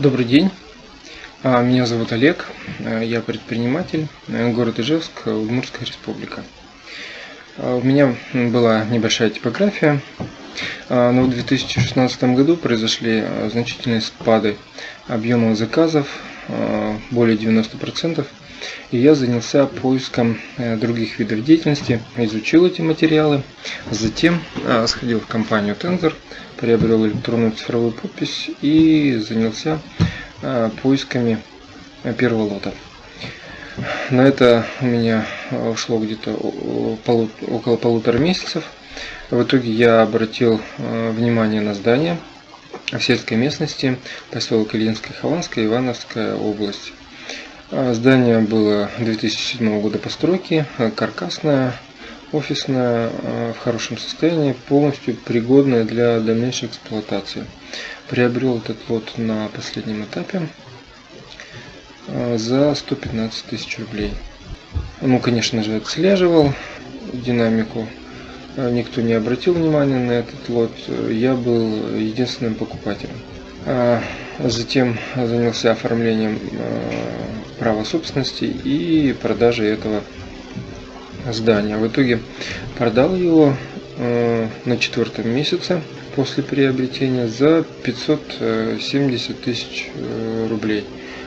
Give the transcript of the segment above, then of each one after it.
Добрый день, А, меня зовут Олег, А, я предприниматель, э, город Ижевск, Удмуртская республика. А, У меня была небольшая типография, но в 2016 году произошли значительные спады объема заказов, более 90%, и я занялся поиском э, других видов деятельности, изучил эти материалы, затем а, сходил в компанию Tensor, приобрел электронную цифровую подпись и занялся поисками э, первого лота. На это у меня ушло где-то около полутора месяцев. В итоге я обратил э, внимание на здание в сельской местности, поселок Ильинская, Хованская, Ивановская область. А, Здание было 2007 года постройки, э, каркасное, офисное, в хорошем состоянии, полностью пригодное для дальнейшей эксплуатации. Приобрел этот лот на последнем этапе за 115 тысяч рублей. Ну, конечно же, отслеживал динамику. Э, Никто не обратил внимания на этот лот. Я был единственным покупателем. А Затем занялся оформлением э, права собственности и продажей этого здания. В итоге продал его на четвертом месяце после приобретения за 570 тысяч э, рублей.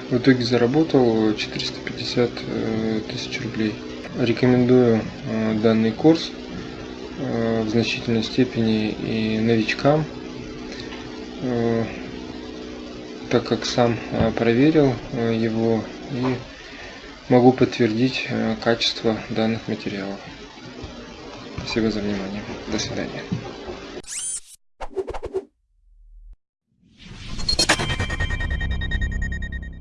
В итоге заработал 450 э, тысяч рублей. Рекомендую э, данный курс в значительной степени и новичкам, э, так как сам э, проверил э, его и могу подтвердить э, качество данных материалов. Спасибо за внимание. До свидания.